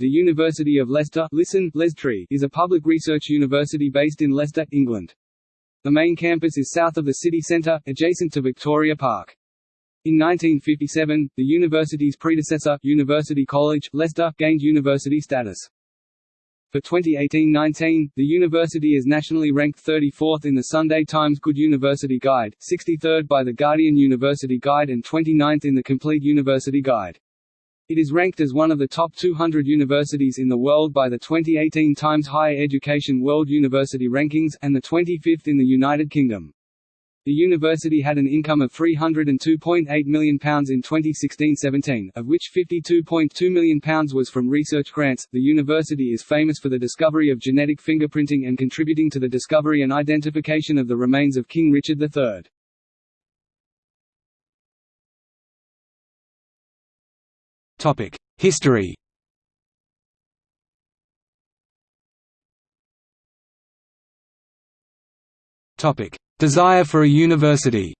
The University of Leicester listen, Lestree, is a public research university based in Leicester, England. The main campus is south of the city centre, adjacent to Victoria Park. In 1957, the university's predecessor, University College, Leicester, gained university status. For 2018-19, the university is nationally ranked 34th in the Sunday Times Good University Guide, 63rd by the Guardian University Guide and 29th in the Complete University Guide. It is ranked as one of the top 200 universities in the world by the 2018 Times Higher Education World University Rankings, and the 25th in the United Kingdom. The university had an income of £302.8 million in 2016-17, of which £52.2 million was from research grants. The university is famous for the discovery of genetic fingerprinting and contributing to the discovery and identification of the remains of King Richard III. Topic: History. Topic: Desire for a university.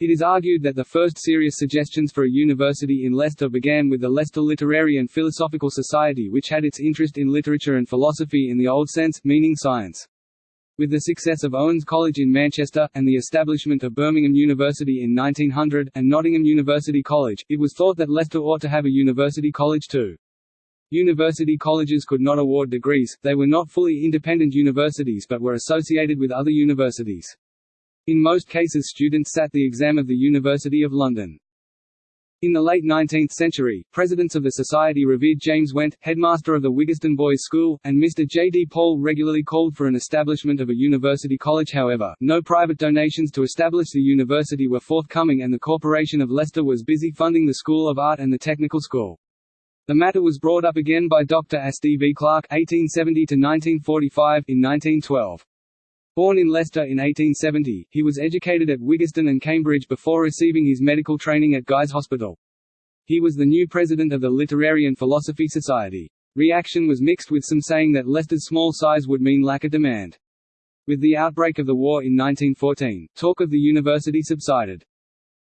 It is argued that the first serious suggestions for a university in Leicester began with the Leicester Literary and Philosophical Society which had its interest in literature and philosophy in the old sense, meaning science. With the success of Owens College in Manchester, and the establishment of Birmingham University in 1900, and Nottingham University College, it was thought that Leicester ought to have a university college too. University colleges could not award degrees, they were not fully independent universities but were associated with other universities. In most cases students sat the exam of the University of London. In the late 19th century, presidents of the society revered James Went, headmaster of the Wyggeston Boys' School, and Mr. J. D. Paul regularly called for an establishment of a university college however, no private donations to establish the university were forthcoming and the Corporation of Leicester was busy funding the School of Art and the Technical School. The matter was brought up again by Dr. S. D. V. Clark Clarke (1870–1945) in 1912. Born in Leicester in 1870, he was educated at Wyggeston and Cambridge before receiving his medical training at Guy's Hospital. He was the new president of the Literary and Philosophy Society. Reaction was mixed with some saying that Leicester's small size would mean lack of demand. With the outbreak of the war in 1914, talk of the university subsided.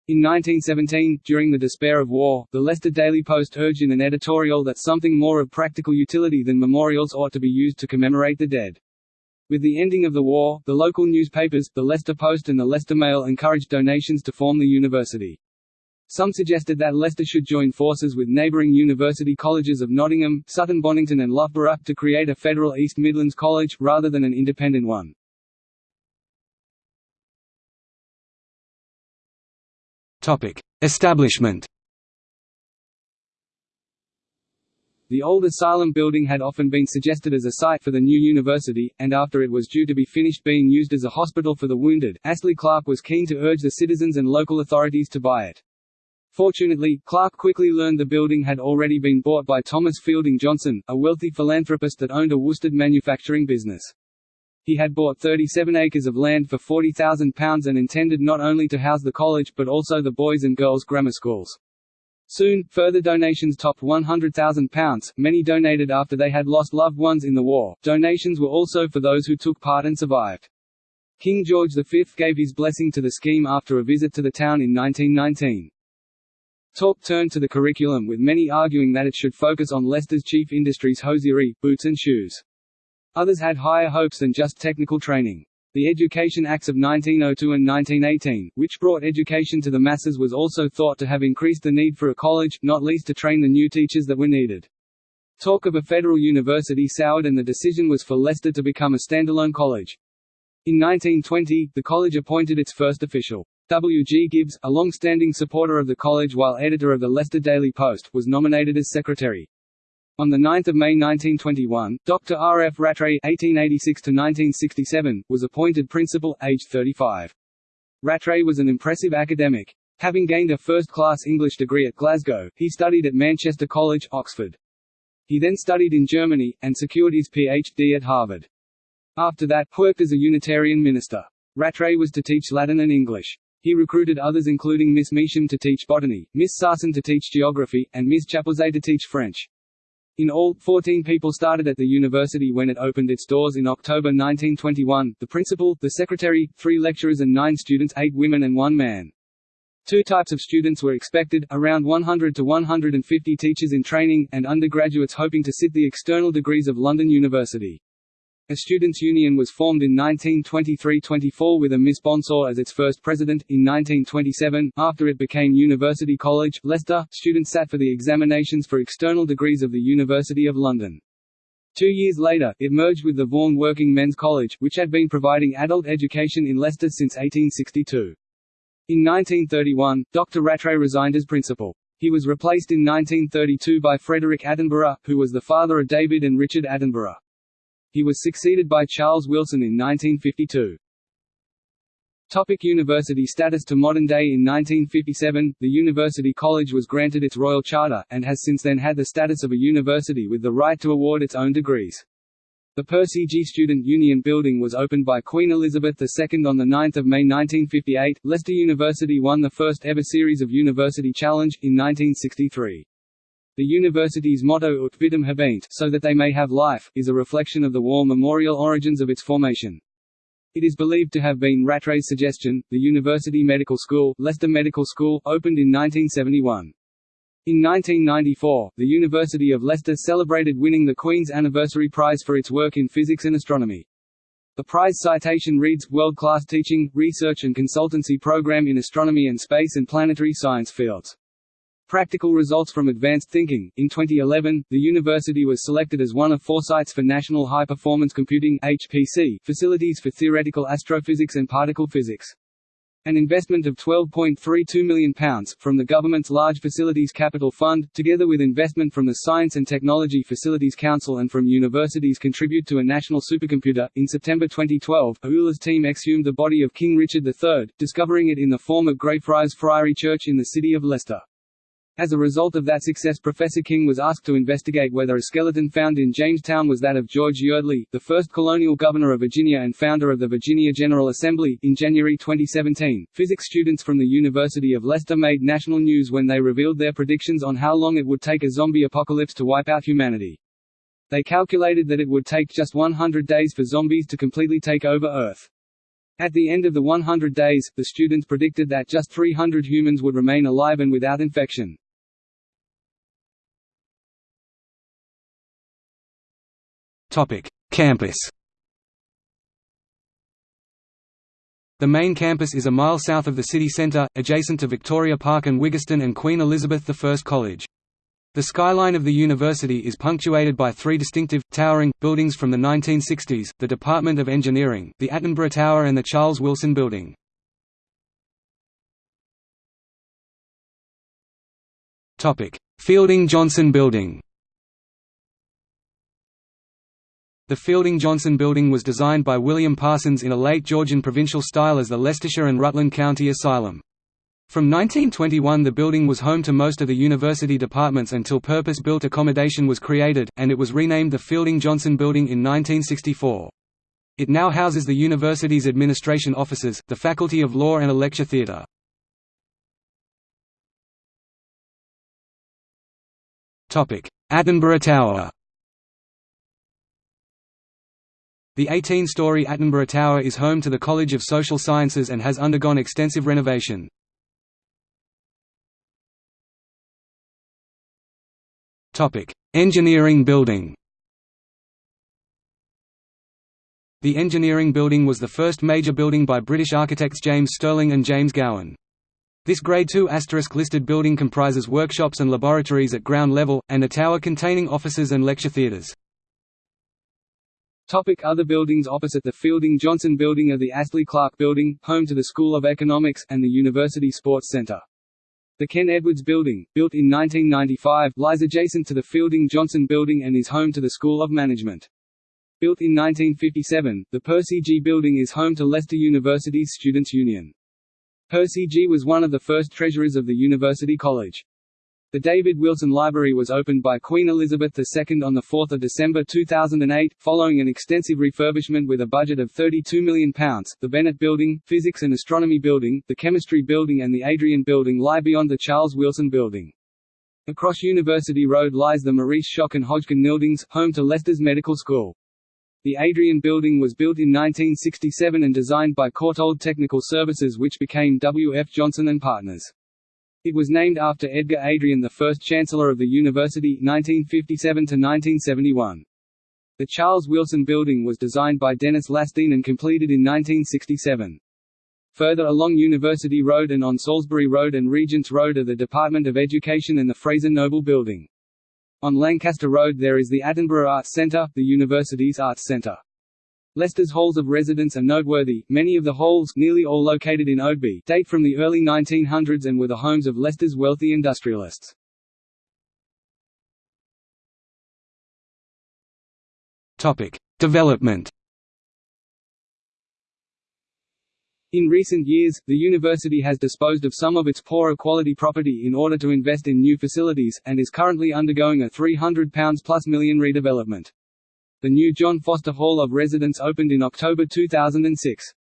In 1917, during the despair of war, the Leicester Daily Post urged in an editorial that something more of practical utility than memorials ought to be used to commemorate the dead. With the ending of the war, the local newspapers, the Leicester Post and the Leicester Mail encouraged donations to form the university. Some suggested that Leicester should join forces with neighbouring university colleges of Nottingham, Sutton Bonington and Loughborough, to create a federal East Midlands college, rather than an independent one. Establishment The old asylum building had often been suggested as a site for the new university, and after it was due to be finished being used as a hospital for the wounded, Astley Clarke was keen to urge the citizens and local authorities to buy it. Fortunately, Clarke quickly learned the building had already been bought by Thomas Fielding Johnson, a wealthy philanthropist that owned a worsted manufacturing business. He had bought 37 acres of land for £40,000 and intended not only to house the college but also the boys' and girls' grammar schools. Soon, further donations topped £100,000, many donated after they had lost loved ones in the war. Donations were also for those who took part and survived. King George V gave his blessing to the scheme after a visit to the town in 1919. Talk turned to the curriculum with many arguing that it should focus on Leicester's chief industries hosiery, boots and shoes. Others had higher hopes than just technical training. The Education Acts of 1902 and 1918, which brought education to the masses was also thought to have increased the need for a college, not least to train the new teachers that were needed. Talk of a federal university soured and the decision was for Leicester to become a standalone college. In 1920, the college appointed its first official. W. G. Gibbs, a long-standing supporter of the college while editor of the Leicester Daily Post, was nominated as secretary. On 9 May 1921, Dr. R. F. Rattray (1886–1967) was appointed principal, aged 35. Rattray was an impressive academic. Having gained a first-class English degree at Glasgow, he studied at Manchester College, Oxford. He then studied in Germany, and secured his Ph.D. at Harvard. After that, worked as a Unitarian minister. Rattray was to teach Latin and English. He recruited others including Miss Measham to teach botany, Miss Sarson to teach geography, and Miss Chapuzet to teach French. In all, 14 people started at the university when it opened its doors in October 1921, the principal, the secretary, three lecturers and nine students eight women and one man. Two types of students were expected, around 100 to 150 teachers in training, and undergraduates hoping to sit the external degrees of London University. A students' union was formed in 1923–24 with a Miss Bonsor as its first president. In 1927, after it became University College, Leicester, students sat for the examinations for external degrees of the University of London. Two years later, it merged with the Vaughan Working Men's College, which had been providing adult education in Leicester since 1862. In 1931, Dr. Rattray resigned as principal. He was replaced in 1932 by Frederick Attenborough, who was the father of David and Richard Attenborough. He was succeeded by Charles Wilson in 1952. Topic university status To modern day In 1957, the University College was granted its royal charter, and has since then had the status of a university with the right to award its own degrees. The Percy Gee Student Union Building was opened by Queen Elizabeth II on 9 May 1958. Leicester University won the first ever series of University Challenge, in 1963. The university's motto Ut vitam habeant, so that they may have life, is a reflection of the war memorial origins of its formation. It is believed to have been Rattray's suggestion. The University Medical School, Leicester Medical School, opened in 1971. In 1994, the University of Leicester celebrated winning the Queen's Anniversary Prize for its work in physics and astronomy. The prize citation reads, World-class teaching, research and consultancy program in astronomy and space and planetary science fields. Practical results from advanced thinking. In 2011, the university was selected as one of four sites for National High Performance Computing (HPC) facilities for theoretical astrophysics and particle physics. An investment of £12.32 million, from the government's Large Facilities Capital Fund, together with investment from the Science and Technology Facilities Council and from universities contribute to a national supercomputer. In September 2012, Euler's team exhumed the body of King Richard III, discovering it in the form of Greyfriars Friary Church in the city of Leicester. As a result of that success Professor King was asked to investigate whether a skeleton found in Jamestown was that of George Yeardley, the first colonial governor of Virginia and founder of the Virginia General Assembly. In January 2017, physics students from the University of Leicester made national news when they revealed their predictions on how long it would take a zombie apocalypse to wipe out humanity. They calculated that it would take just 100 days for zombies to completely take over Earth. At the end of the 100 days, the students predicted that just 300 humans would remain alive and without infection. Campus. The main campus is a mile south of the city centre, adjacent to Victoria Park and Wyggeston and Queen Elizabeth I College. The skyline of the university is punctuated by three distinctive, towering, buildings from the 1960s, the Department of Engineering, the Attenborough Tower and the Charles Wilson Building. Fielding Johnson Building The Fielding Johnson Building was designed by William Parsons in a late Georgian provincial style as the Leicestershire and Rutland County Asylum. From 1921 the building was home to most of the university departments until purpose-built accommodation was created, and it was renamed the Fielding Johnson Building in 1964. It now houses the university's administration offices, the Faculty of Law and a lecture theatre. Attenborough Tower The 18-story Attenborough Tower is home to the College of Social Sciences and has undergone extensive renovation. Engineering building The Engineering Building was the first major building by British architects James Stirling and James Gowan. This Grade II listed building comprises workshops and laboratories at ground level, and a tower containing offices and lecture theatres. Topic other buildings Opposite the Fielding Johnson Building are the Astley Clarke Building, home to the School of Economics, and the University Sports Centre. The Ken Edwards Building, built in 1995, lies adjacent to the Fielding Johnson Building and is home to the School of Management. Built in 1957, the Percy Gee Building is home to Leicester University's Students' Union. Percy Gee was one of the first treasurers of the University College. The David Wilson Library was opened by Queen Elizabeth II on 4 December 2008, following an extensive refurbishment with a budget of £32 million. The Bennett Building, Physics and Astronomy Building, the Chemistry Building and the Adrian Building lie beyond the Charles Wilson Building. Across University Road lies the Maurice Schock and Hodgkin Nildings, home to Leicester's Medical School. The Adrian Building was built in 1967 and designed by Courtauld Technical Services which became W. F. Johnson and Partners. It was named after Edgar Adrian the first Chancellor of the University 1957–1971. The Charles Wilson Building was designed by Denys Lasdun and completed in 1967. Further along University Road and on Salisbury Road and Regents Road are the Department of Education and the Fraser Noble Building. On Lancaster Road there is the Attenborough Arts Centre, the university's arts centre. Leicester's halls of residence are noteworthy, many of the halls nearly all located in Oadby date from the early 1900s and were the homes of Leicester's wealthy industrialists. Development In recent years, the university has disposed of some of its poorer quality property in order to invest in new facilities, and is currently undergoing a £300 plus million redevelopment. The new John Foster Hall of Residence opened in October 2006.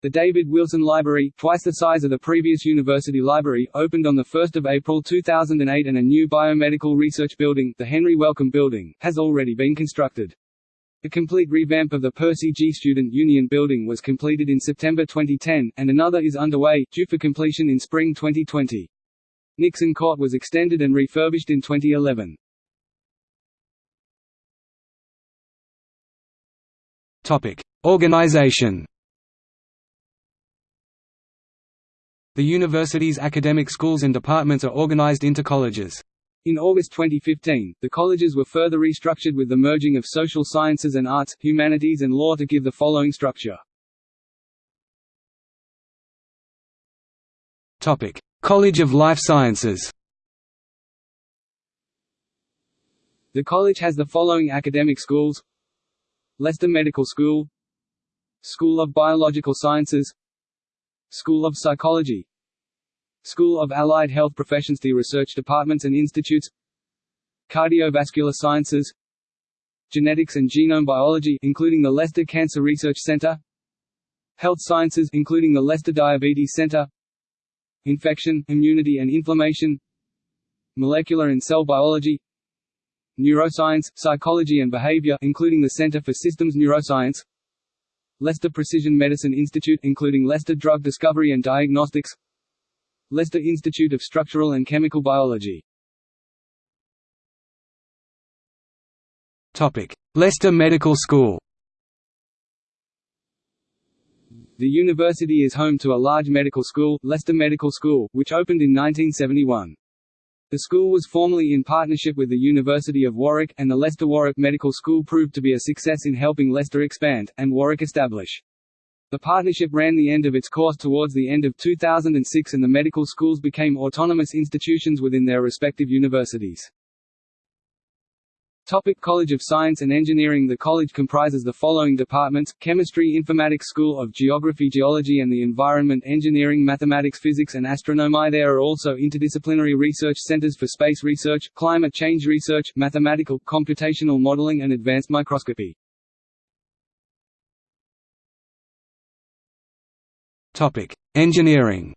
The David Wilson Library, twice the size of the previous university library, opened on 1 April 2008 and a new biomedical research building, the Henry Wellcome Building, has already been constructed. A complete revamp of the Percy Gee Student Union Building was completed in September 2010, and another is underway, due for completion in spring 2020. Nixon Court was extended and refurbished in 2011. Topic: Organization. The university's academic schools and departments are organized into colleges. In August 2015, the colleges were further restructured with the merging of social sciences and arts, humanities and law to give the following structure. Topic: College of Life Sciences. The college has the following academic schools Leicester Medical School School of Biological Sciences School of Psychology School of Allied Health Professions The research departments and institutes Cardiovascular Sciences Genetics and Genome Biology including the Leicester Cancer Research Center Health Sciences including the Leicester Diabetes Center Infection, Immunity and Inflammation Molecular and Cell Biology Neuroscience, Psychology and Behavior including the Center for Systems Neuroscience Leicester Precision Medicine Institute including Leicester Drug Discovery and Diagnostics Leicester Institute of Structural and Chemical Biology. Topic: Leicester Medical School. The university is home to a large medical school, Leicester Medical School, which opened in 1971. The school was formerly in partnership with the University of Warwick, and the Leicester Warwick Medical School proved to be a success in helping Leicester expand, and Warwick establish. The partnership ran the end of its course towards the end of 2006 and the medical schools became autonomous institutions within their respective universities. Topic College of Science and Engineering The college comprises the following departments, Chemistry Informatics School of Geography Geology and the Environment Engineering Mathematics Physics and Astronomy There are also interdisciplinary research centers for space research, climate change research, mathematical, computational modeling and advanced microscopy. Topic: Engineering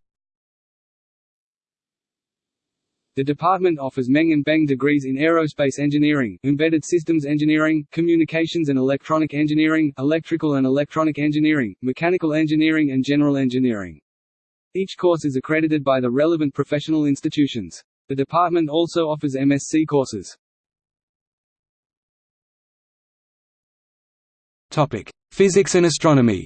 The department offers MEng and BEng degrees in aerospace engineering, embedded systems engineering, communications and electronic engineering, electrical and electronic engineering, mechanical engineering and general engineering. Each course is accredited by the relevant professional institutions. The department also offers MSc courses. Topic: Physics and astronomy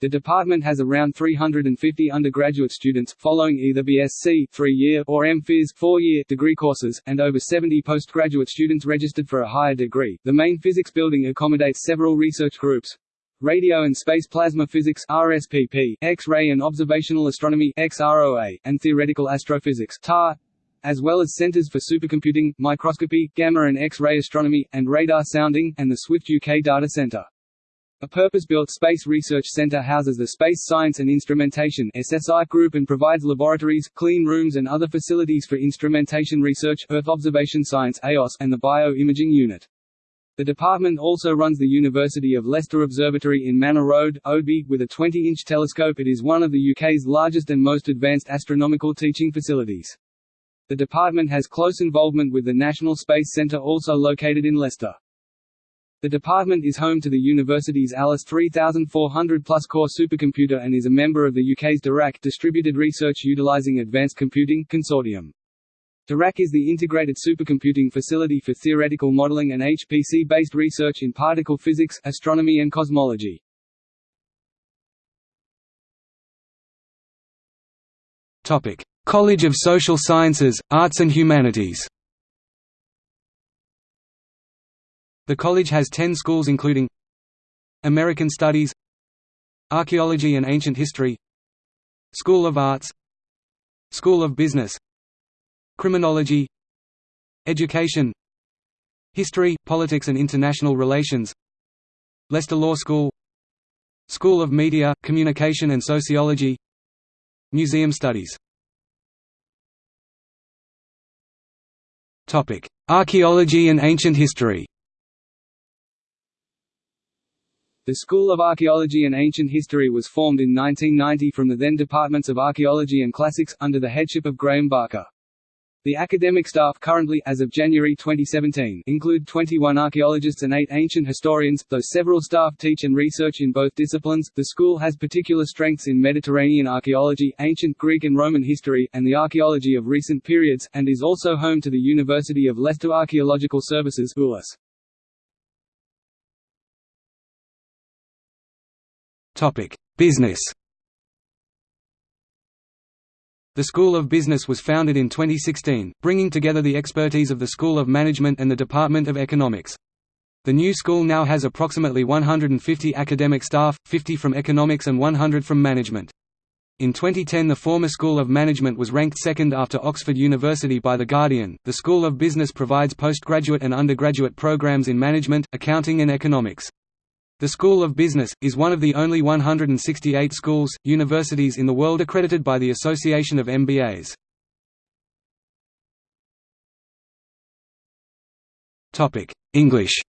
The department has around 350 undergraduate students, following either BSc three-year or MPhys four-year degree courses, and over 70 postgraduate students registered for a higher degree. The main physics building accommodates several research groups. Radio and Space Plasma Physics RSPP, X-ray and Observational Astronomy XROA, and Theoretical Astrophysics TAR, as well as centers for supercomputing, microscopy, gamma and X-ray astronomy, and radar sounding, and the Swift UK Data Centre. A purpose-built space research center houses the Space Science and Instrumentation (SSI) group and provides laboratories, clean rooms and other facilities for instrumentation research, Earth observation science (EOS), and the Bio-Imaging Unit. The department also runs the University of Leicester Observatory in Manor Road, Oadby, with a 20-inch telescope it is one of the UK's largest and most advanced astronomical teaching facilities. The department has close involvement with the National Space Centre also located in Leicester. The department is home to the university's Alice 3400 plus core supercomputer and is a member of the UK's DIRAC Distributed Research Utilising Advanced Computing consortium. DIRAC is the integrated supercomputing facility for theoretical modelling and HPC-based research in particle physics, astronomy and cosmology. College of Social Sciences, Arts and Humanities The college has ten schools including American Studies Archaeology and Ancient History School of Arts School of Business Criminology Education History, Politics and International Relations Leicester Law School School of Media, Communication and Sociology Museum Studies. Archaeology and ancient history The School of Archaeology and Ancient History was formed in 1990 from the then Departments of Archaeology and Classics, under the headship of Graeme Barker. The academic staff currently as of January 2017 include 21 archaeologists and 8 ancient historians, though several staff teach and research in both disciplines. The school has particular strengths in Mediterranean archaeology, ancient Greek and Roman history, and the archaeology of recent periods, and is also home to the University of Leicester Archaeological Services. Business the School of Business was founded in 2016, bringing together the expertise of the School of Management and the Department of Economics. The new school now has approximately 150 academic staff, 50 from economics and 100 from management. In 2010 the former School of Management was ranked second after Oxford University by The Guardian. The School of Business provides postgraduate and undergraduate programs in management, accounting and economics. The School of Business, is one of the only 168 schools, universities in the world accredited by the Association of MBAs. English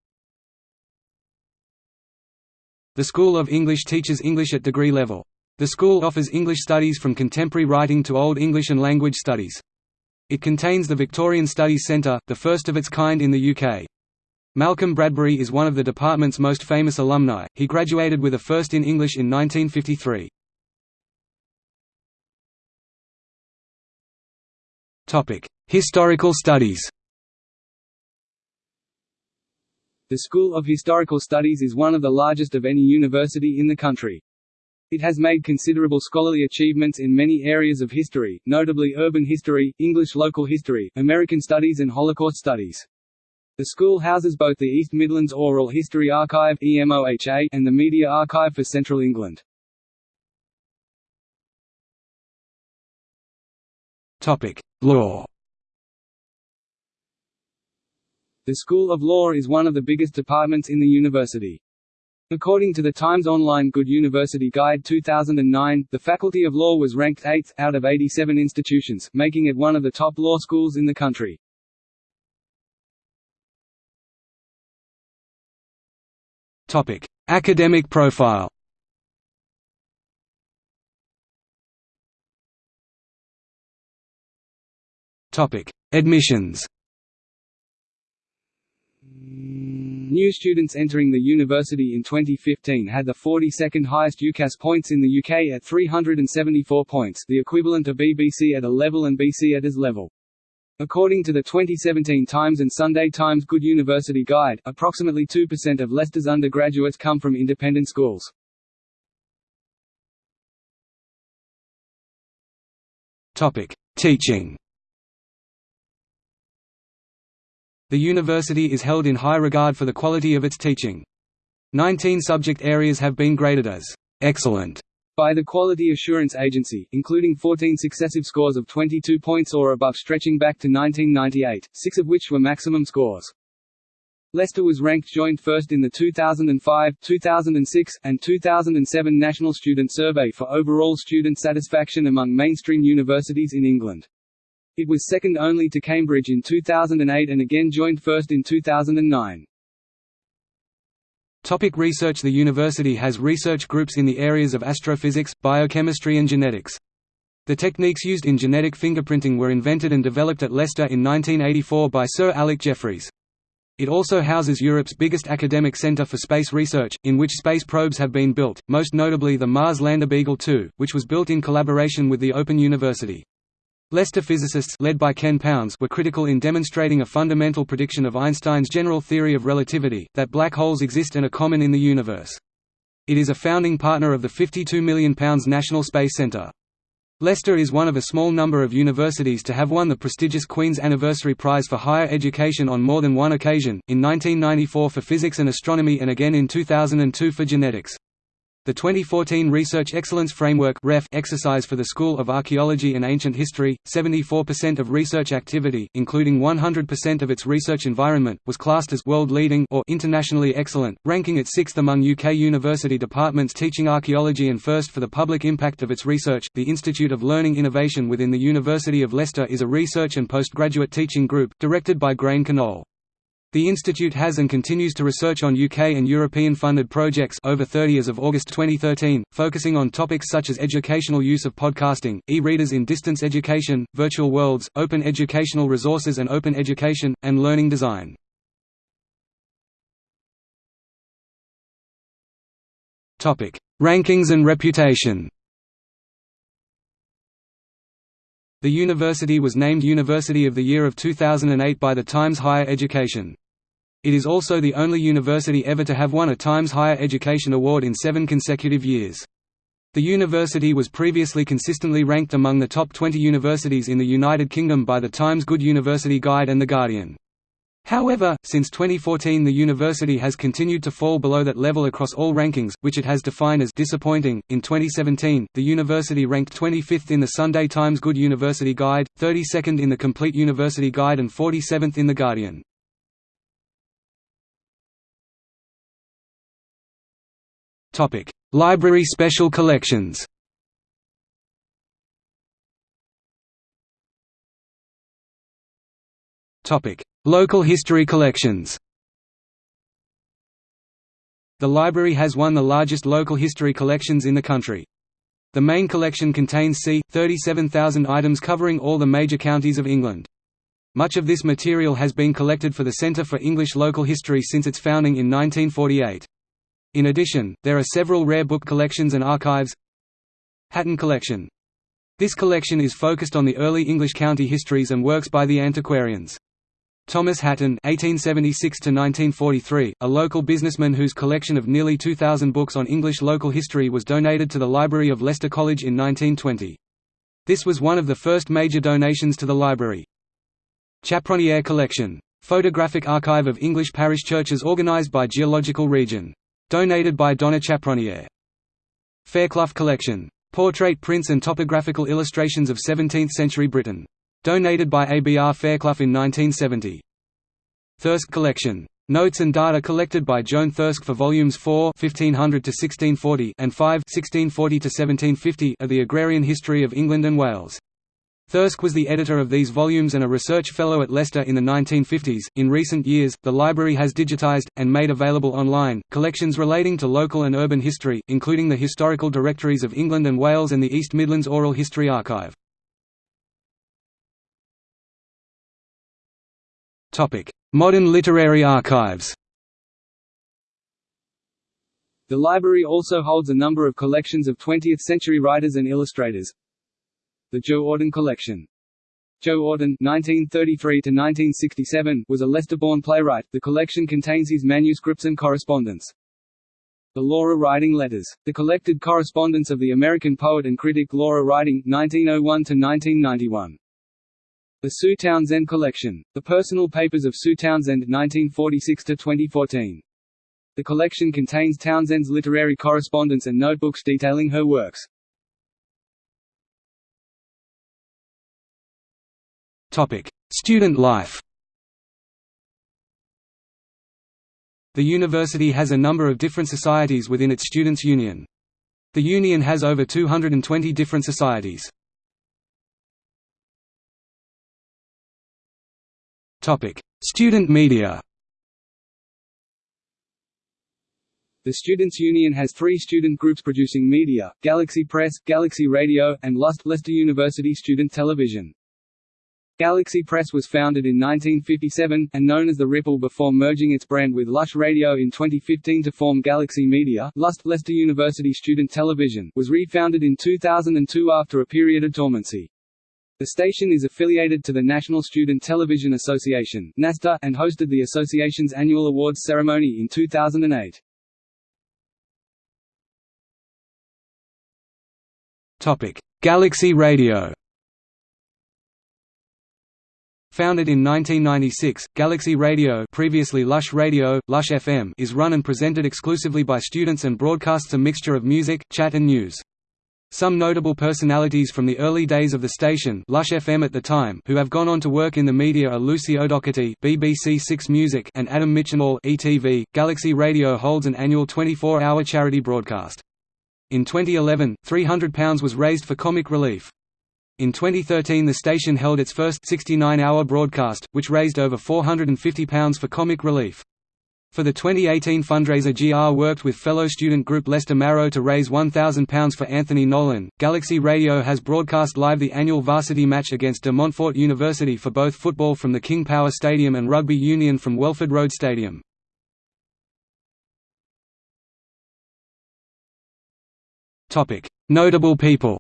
The School of English teaches English at degree level. The school offers English studies from contemporary writing to Old English and language studies. It contains the Victorian Studies Centre, the first of its kind in the UK. Malcolm Bradbury is one of the department's most famous alumni, he graduated with a first in English in 1953. Historical studies The School of Historical Studies is one of the largest of any university in the country. It has made considerable scholarly achievements in many areas of history, notably urban history, English local history, American studies and Holocaust studies. The school houses both the East Midlands Oral History Archive EMOHA and the Media Archive for Central England. Law The School of Law is one of the biggest departments in the university. According to the Times Online Good University Guide 2009, the Faculty of Law was ranked 8th, out of 87 institutions, making it one of the top law schools in the country. Topic: Academic profile. Topic: Admissions. New students entering the university in 2015 had the 42nd highest UCAS points in the UK at 374 points, the equivalent of BBC at A level and BC at AS level. According to the 2017 Times and Sunday Times Good University Guide, approximately 2% of Leicester's undergraduates come from independent schools. Topic: Teaching. The university is held in high regard for the quality of its teaching. Nineteen subject areas have been graded as excellent by the Quality Assurance Agency, including 14 successive scores of 22 points or above stretching back to 1998, six of which were maximum scores. Leicester was ranked joint first in the 2005, 2006, and 2007 National Student Survey for overall student satisfaction among mainstream universities in England. It was second only to Cambridge in 2008 and again joined first in 2009. Topic research The university has research groups in the areas of astrophysics, biochemistry and genetics. The techniques used in genetic fingerprinting were invented and developed at Leicester in 1984 by Sir Alec Jeffreys. It also houses Europe's biggest academic centre for space research, in which space probes have been built, most notably the Mars lander Beagle 2, which was built in collaboration with the Open University. Leicester physicists led by Ken Pounds were critical in demonstrating a fundamental prediction of Einstein's general theory of relativity, that black holes exist and are common in the universe. It is a founding partner of the £52 million National Space Centre. Leicester is one of a small number of universities to have won the prestigious Queen's Anniversary Prize for Higher Education on more than one occasion, in 1994 for physics and astronomy and again in 2002 for genetics. The 2014 Research Excellence Framework exercise for the School of Archaeology and Ancient History, 74% of research activity including 100% of its research environment was classed as world-leading or internationally excellent, ranking it sixth among UK university departments teaching archaeology and first for the public impact of its research. The Institute of Learning Innovation within the University of Leicester is a research and postgraduate teaching group, directed by Gráinne Conole. The institute has and continues to research on UK and European-funded projects over 30 as of August 2013, focusing on topics such as educational use of podcasting, e-readers in distance education, virtual worlds, open educational resources and open education, and learning design. Rankings and reputation The university was named University of the Year of 2008 by the Times Higher Education. It is also the only university ever to have won a Times Higher Education Award in seven consecutive years. The university was previously consistently ranked among the top 20 universities in the United Kingdom by the Times Good University Guide and The Guardian. However, since 2014 the university has continued to fall below that level across all rankings, which it has defined as disappointing. In 2017, the university ranked 25th in the Sunday Times Good University Guide, 32nd in the Complete University Guide and 47th in The Guardian. Topic: Library Special Collections. Topic: Local history collections. The library has one of the largest local history collections in the country. The main collection contains c. 37,000 items covering all the major counties of England. Much of this material has been collected for the Centre for English Local History since its founding in 1948. In addition, there are several rare book collections and archives Hatton Collection. This collection is focused on the early English county histories and works by the antiquarians. Thomas Hatton (1876–1943), a local businessman whose collection of nearly 2,000 books on English local history was donated to the Library of Leicester College in 1920. This was one of the first major donations to the library. Chaproniere Collection. Photographic archive of English parish churches organised by geological region. Donated by Donna Chaproniere. Fairclough Collection. Portrait prints and topographical illustrations of 17th-century Britain. Donated by ABR Fairclough in 1970. Thirsk Collection. Notes and data collected by Joan Thirsk for volumes 4 1500 to 1640 and 5 1640 to 1750 of the Agrarian History of England and Wales. Thirsk was the editor of these volumes and a research fellow at Leicester in the 1950s. In recent years, the library has digitized, and made available online, collections relating to local and urban history, including the Historical Directories of England and Wales and the East Midlands Oral History Archive. Modern literary archives The library also holds a number of collections of 20th-century writers and illustrators, the Joe Orton Collection. Joe Orton (1933–1967) was a Leicester-born playwright. The collection contains his manuscripts and correspondence. The Laura Riding Letters. The collected correspondence of the American poet and critic Laura Riding (1901–1991). The Sue Townsend Collection. The personal papers of Sue Townsend (1946–2014). The collection contains Townsend's literary correspondence and notebooks detailing her works. Topic: Student life. The university has a number of different societies within its students' union. The union has over 220 different societies. Topic: Student media. The Students' Union has three student groups producing media, Galaxy Press, Galaxy Radio, and LUST Leicester University Student Television. Galaxy Press was founded in 1957, and known as The Ripple before merging its brand with Lush Radio in 2015 to form Galaxy Media. Lust Leicester University Student Television was refounded in 2002 after a period of dormancy. The station is affiliated to the National Student Television Association (NASTA) and hosted the association's annual awards ceremony in 2008. Topic: Galaxy Radio. Founded in 1996, Galaxy Radio, previously Lush Radio, Lush FM, is run and presented exclusively by students and broadcasts a mixture of music, chat and news. Some notable personalities from the early days of the station Lush FM at the time who have gone on to work in the media are Lucy O'Doherty BBC Six Music and Adam Mitchinall ETV. Galaxy Radio holds an annual 24-hour charity broadcast. In 2011, £300 was raised for comic relief. In 2013 the station held its first 69-hour broadcast, which raised over £450 for comic relief. For the 2018 fundraiser GR worked with fellow student group Leicester Marrow to raise £1,000 for Anthony Nolan. Galaxy Radio has broadcast live the annual varsity match against De Montfort University for both football from the King Power Stadium and rugby union from Welford Road Stadium. Notable people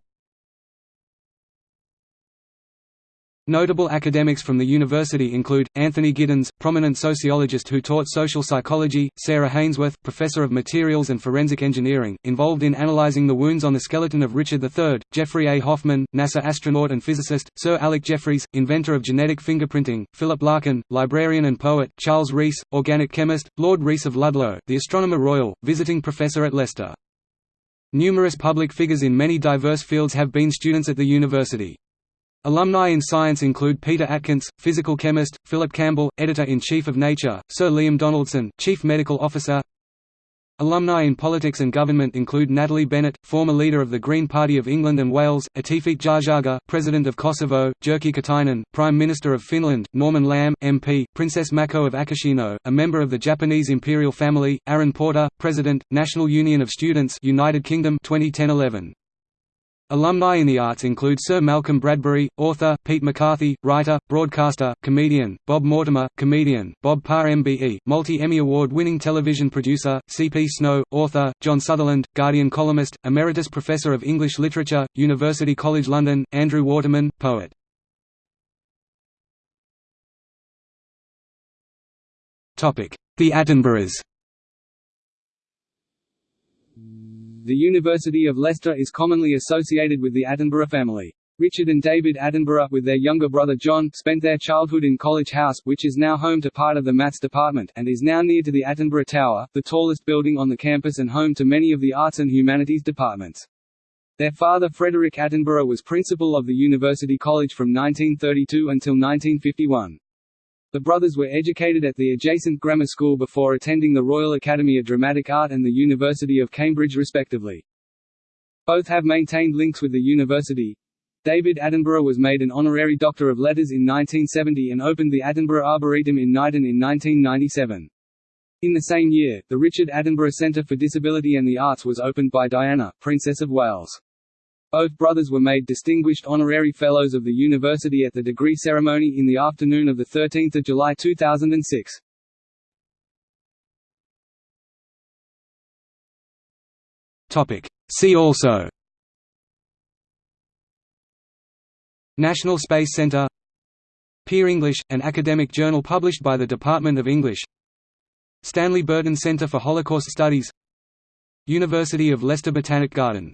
Notable academics from the university include, Anthony Giddens, prominent sociologist who taught social psychology, Sarah Hainsworth, professor of materials and forensic engineering, involved in analyzing the wounds on the skeleton of Richard III, Jeffrey A. Hoffman, NASA astronaut and physicist, Sir Alec Jeffreys, inventor of genetic fingerprinting, Philip Larkin, librarian and poet, Charles Rees, organic chemist, Lord Rees of Ludlow, the Astronomer Royal, visiting professor at Leicester. Numerous public figures in many diverse fields have been students at the university. Alumni in science include Peter Atkins, physical chemist, Philip Campbell, editor-in-chief of Nature, Sir Liam Donaldson, chief medical officer. Alumni in politics and government include Natalie Bennett, former leader of the Green Party of England and Wales, Atifete Jahjaga, President of Kosovo, Jyrki Katainen, Prime Minister of Finland, Norman Lamb, MP, Princess Mako of Akishino, a member of the Japanese imperial family, Aaron Porter, President, National Union of Students United Kingdom 2010-11. Alumni in the arts include Sir Malcolm Bradbury, author, Pete McCarthy, writer, broadcaster, comedian, Bob Mortimer, comedian, Bob Parr MBE, multi-Emmy Award-winning television producer, C.P. Snow, author, John Sutherland, Guardian columnist, Emeritus Professor of English Literature, University College London, Andrew Waterman, poet. The Attenboroughs The University of Leicester is commonly associated with the Attenborough family. Richard and David Attenborough, with their younger brother John, spent their childhood in College House, which is now home to part of the Maths department, and is now near to the Attenborough Tower, the tallest building on the campus and home to many of the arts and humanities departments. Their father Frederick Attenborough was principal of the University College from 1932 until 1951. The brothers were educated at the adjacent grammar school before attending the Royal Academy of Dramatic Art and the University of Cambridge respectively. Both have maintained links with the university. David Attenborough was made an honorary Doctor of Letters in 1970 and opened the Attenborough Arboretum in Knighton in 1997. In the same year, the Richard Attenborough Centre for Disability and the Arts was opened by Diana, Princess of Wales. Both brothers were made distinguished honorary fellows of the university at the degree ceremony in the afternoon of 13 July 2006. See also. National Space Centre Peer English, an academic journal published by the Department of English. Stanley Burton Centre for Holocaust Studies. University of Leicester Botanic Garden